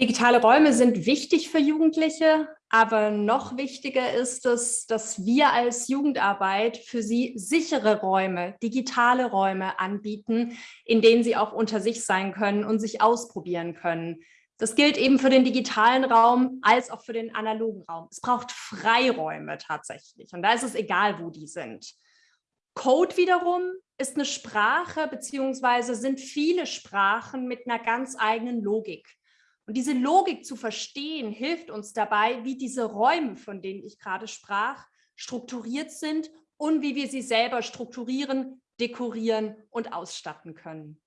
Digitale Räume sind wichtig für Jugendliche, aber noch wichtiger ist es, dass wir als Jugendarbeit für sie sichere Räume, digitale Räume anbieten, in denen sie auch unter sich sein können und sich ausprobieren können. Das gilt eben für den digitalen Raum als auch für den analogen Raum. Es braucht Freiräume tatsächlich und da ist es egal, wo die sind. Code wiederum ist eine Sprache beziehungsweise sind viele Sprachen mit einer ganz eigenen Logik. Und diese Logik zu verstehen, hilft uns dabei, wie diese Räume, von denen ich gerade sprach, strukturiert sind und wie wir sie selber strukturieren, dekorieren und ausstatten können.